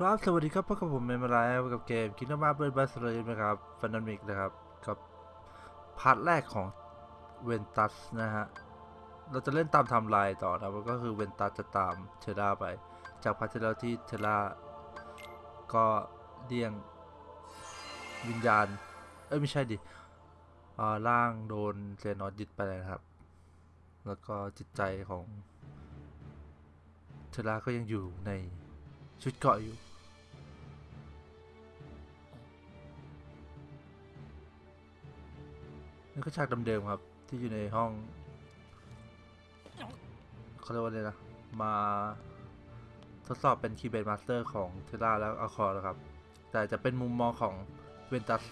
ครับสวัสดีครับพบกับผมเมมไรกับเกม Kingdom Hearts Birth by Sleep นะครับ Final Mix นะครับกับ part แรกของเวนตัสนะฮะเราจะเล่นตามไทม์ไลน์ต่อนะก็คือเวนตัสจะตามเทราไป จาก part ที่แล้วที่เทราก็เลี่ยงวิญญาณ เอ้ยไม่ใช่ดิอ่าร่างโดน Xehanort ยึดไปนะครับ แล้วก็จิตใจของเทราก็ยังอยู่ในชุดเกราะอยู่ นี่ก็ฉากเดิมๆครับ ที่อยู่ในห้องเขาเรียกว่าอะไรนะ มาทดสอบเป็นคีย์เบดมาสเตอร์ของเทล่าแล้วอาคอร์นะครับ แต่จะเป็นมุมมองของเวนตัส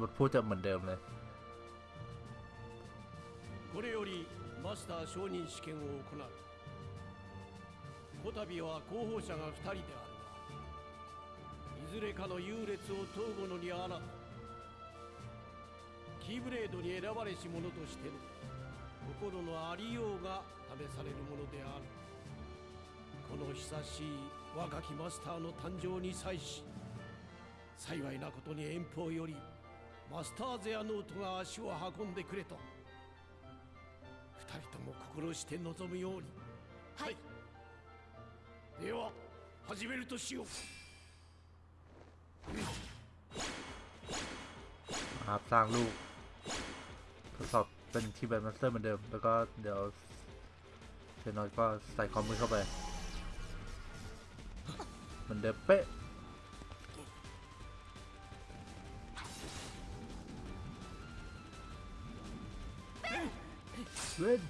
บทพูดจะเหมือนเดิมเลย これよりマスター承認試験を行うこたびは候補者が2人であるがいずれかの優劣を問う者にあらず キーブレードに選ばれし者としての心のありようが試されるものであるこの久しい若きマスターの誕生に際し幸いなことに遠方よりマスターゼアノートが足を運んでくれた二人とも心して望むようにはいでは始めるとしよう ครับสร้างลูกทด สอบเป็นคีย์แบดมาสเตอร์เหมือนเดิม แล้วก็เดี๋ยวเซนอยก็ใส่คอมมือเข้าไป เหมือนเดิมเป๊ะ เว้น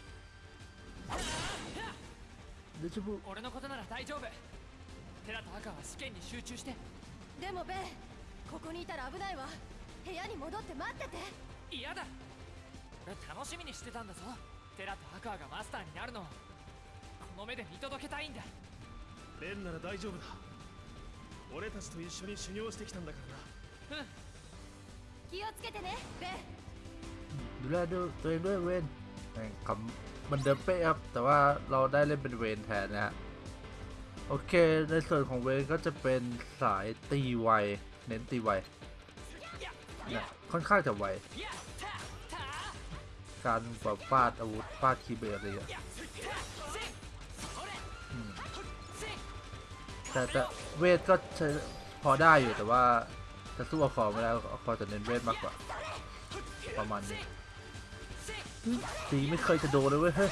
เดชบุ 俺のことなら大丈夫テラと赤は試験に集中してでもベンここにいたら危ないわ部屋に戻って待ってて嫌だ俺 楽しみにしてたんだぞテラとアクアがマスターになるのをこの目で見届けたいんだベンなら大丈夫だ俺たちと一緒に修行してきたんだからなうん気をつけてねベン ดูแลดูตัวเองด้วยเวนแม่งคำเหมันเดิมเป๊ะครับ แต่ว่าเราได้เล่นเป็นเวนแทนนะฮะ โอเค ในส่วนของเวนก็จะเป็นสายตีไว เน้นตีไวเนี่ยค่อนข้างจะไว やったた การแบบฟาดอาวุธฟาดคีเบร์อะไรอย่างเงี้ยแต่แต่เวทก็พอได้อยู่แต่ว่าจะสู้อาองไม่แล้วอาคอจะเน้นเวทมากกว่า ประมาณนี้ตีไม่เคยจะโดนเลยเว้ยเฮ้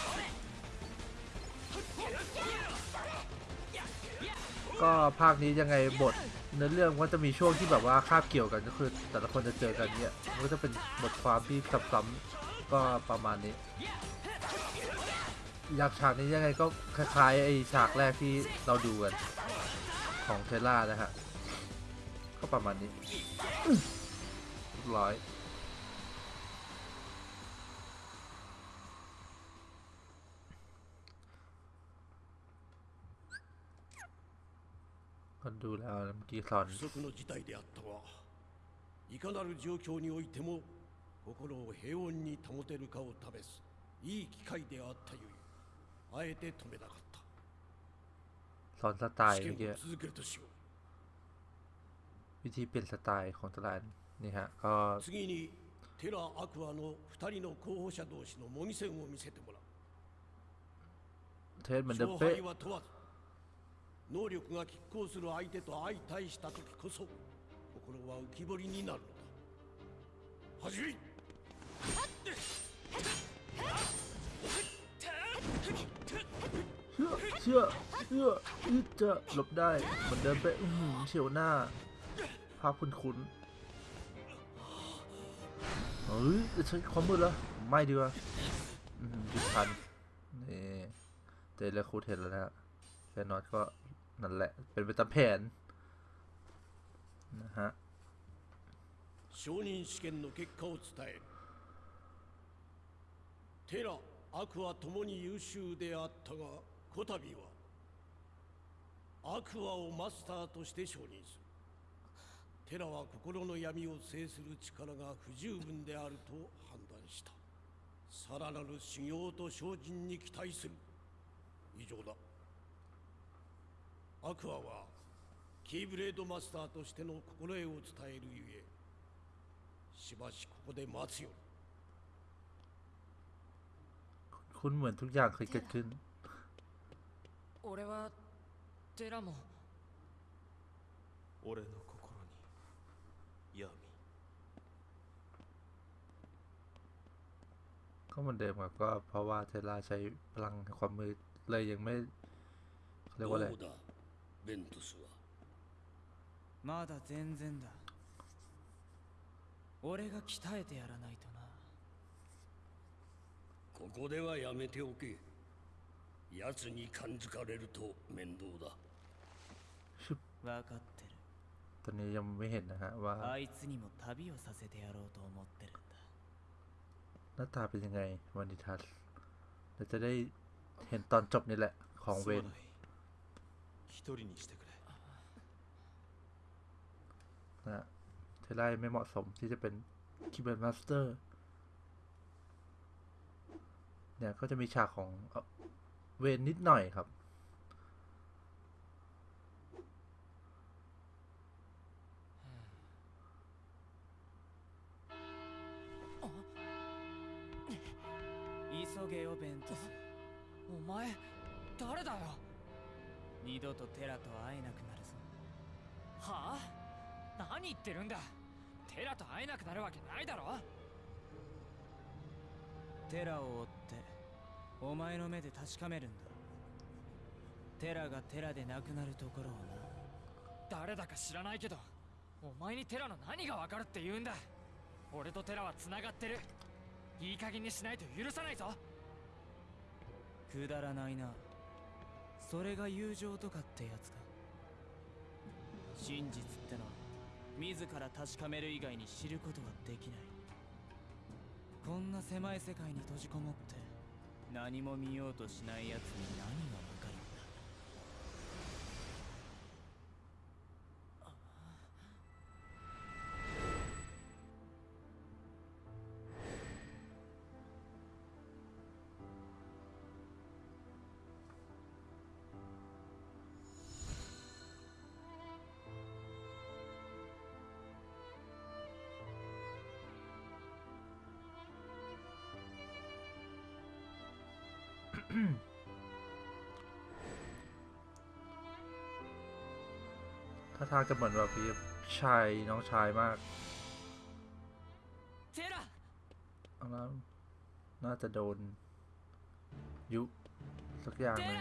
ก็ภาคนี้ยังไงบทเนื้อเรื่องว่าจะมีช่วงที่แบบว่าคาบเกี่ยวกันก็คือ แต่ละคนจะเจอกันเนี่ยมันก็จะเป็นบทความที่ซ้ำ ก็ประมาณนี้อยากฉากนี้ยังไงก็คล้ายๆไอ้ฉากแรกที่เราดูกัน ของเทล่านะฮะ ก็ประมาณนี้ร้อยก็ดูแล้วเมื่อกี้สอน 心を平穏に保てるかを試すいい機会であったゆえあえて止めなかっ สอนสไต た ล์ 試 เมื่อกี้ 験を続けるとしよ วิธีเปลี่ยนสไตล์ของตลาดนี่ฮะ ก็ う次にテラ・アクアの2人の候補者同士の模擬戦を見せてもらう เทสเหมือนเดิม 勝 เป๊ะ 敗は問わず能力が拮抗する相手と相対した時こそ心は浮き彫りになるのだ始め เชื่อเชื่อเชื่ออึดจะหลบได้เหมือนเดิมเป๊ะอื้อหือเฉียวหน้า ภาพคุ้นคุ้นๆเฮ้ยจะใช้ความมืดแล้วไม่ดีกว่าอื้อหือหยุดทันนี่เจอแล้วครูเทนแล้วนะฮะแฟนนอตก็นั่นแหละ เป็นไปตามแผนนะฮะ 承認試験の結果を伝える テラアクアともに優秀であったがこたびはアクアをマスターとして承認する。テラは心の闇を制する力が不十分であると判断した。さらなる修行と精進に期待する。以上だ。アクアはキーブレードマスターとしての心得を伝えるゆえしばしここで待つよ คุณเหมือนทุกอย่างเคยเกิดขึ้น 俺はテラも俺の心に闇 ก็เหมือนเดิมครับก็เพราะว่าเทสลาใช้พลังแห่งความมืดเลยยังไม่เขาเรียกว่าอะไร どうだベントスはまだ全然だ俺が鍛えてやらないとな ここではやめておけ奴に感づかれると面倒だ分かってる ตอนนี้ยังไม่เห็นนะฮะว่า あいつにも旅をさせてやろうと思ってるんだ หน้าตาเป็นยังไงวันนิทัศน์เราจะได้เห็นตอนจบนี่แหละ ของเว すま น ない一人にしてくれ นะฮะเทสลาไม่เหมาะสมที่จะเป็นคีย์บอร์ดมาสเตอร์ เนี่ยก็จะมีฉากของเอ่อเวนนิดหน่อยครับ 急げよベントスお前誰だよ二度とテラと会えなくなるぞはあ何言ってるんだテラと会えなくなるわけないだろテラを追って お前の目で確かめるんだ。テラがテラでなくなるところをな。誰だか知らないけどお前にテラの何がわかるって言うんだ。俺とテラは繋がってる。いい加減にしないと許さないぞ。くだらないな。それが友情とかってやつか。真実ってのは自ら確かめる以外に知ることはできない。こんな狭い世界に閉じこもって何も見ようとしない奴に何が ถ้าทางจะเหมือนแบบพี่ชายน้องชายมากเอาละน่าจะโดน ยุสักอย่างหนึ่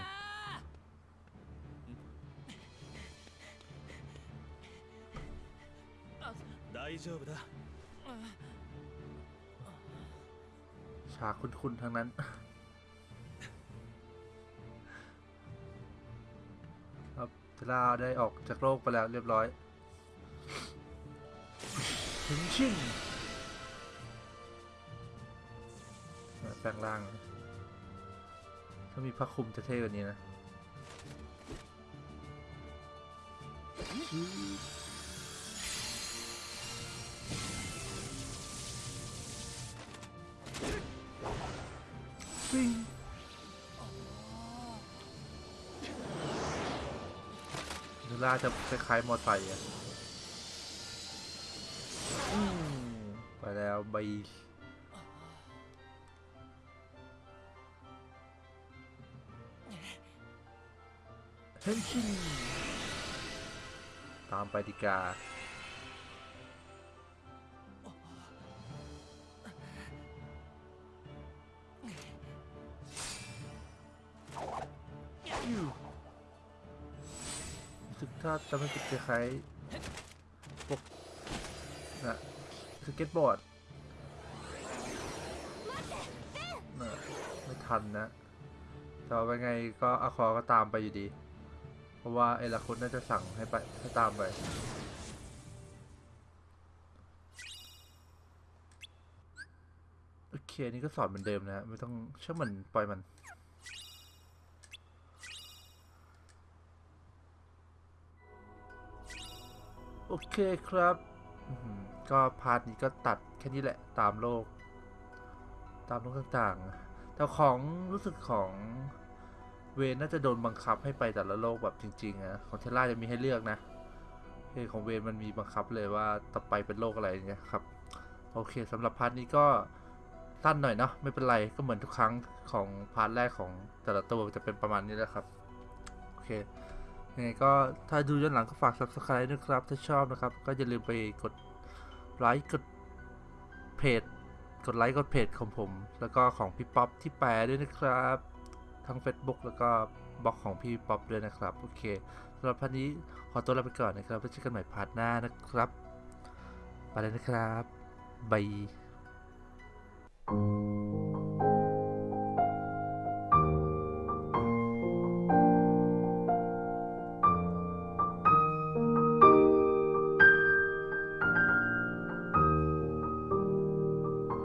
ฉากคุ้นๆทั้งนั้น เทล่าได้ออกจากโลกไปแล้วเรียบร้อยถึงชิ่งเนี่ยแปลงร่างเลยถ้ามีพระคลุมจะเท่กว่านี้นะ ล่าจะคล้ายๆมอไซค์อะไปแล้วใบเฮนชินตามไปดีกาอยู่ ถ้าจะไม่ผิดคล้ายพวกนะสเก็ตบอร์ดนะไม่ทันนะแต่ว่าไงก็อาคอก็ตามไปอยู่ดี เพราะว่าไอ้ละคุณน่าจะสั่งให้ไปให้ตามไปโอเคนี่ก็สอนเหมือนเดิมนะ ไม่ต้องเชื่อมันปล่อยมัน โอเคครับ ก็พาร์ทนี้ก็ตัดแค่นี้แหละตามโลก ตามโลกต่างๆ แต่ของรู้สึกของเวนน่าจะโดนบังคับให้ไปแต่ละโลกแบบจริงๆนะของเทล่าจะมีให้เลือกนะเพลงของเวนมันมีบังคับเลยว่าต่อไปเป็นโรคอะไรเงี้ยครับ โอเคสำหรับ part นี้ก็สั้นหน่อยเนาะไม่เป็นไรก็เหมือนทุกครั้งของ part แรกของแต่ละตัวจะเป็นประมาณนี้แหละครับ โอเค ยังไงก็ถ้าดูย้อนหลังก็ฝาก subscribe ด้วยครับ ถ้าชอบนะครับ ก็อย่าลืมไปกดไลค์กดเพจ กดไลค์กดเพจของผม แล้วก็ของพี่ป๊อปที่แปลด้วยนะครับ ทั้ง Facebook แล้วก็บล็อกของพี่ป๊อปด้วยนะครับ โอเคสำหรับ part นี้ขอตัวลาไปก่อนนะครับไว้เจอกันใหม่ part หน้านะครับ ไปเลยนะครับบาย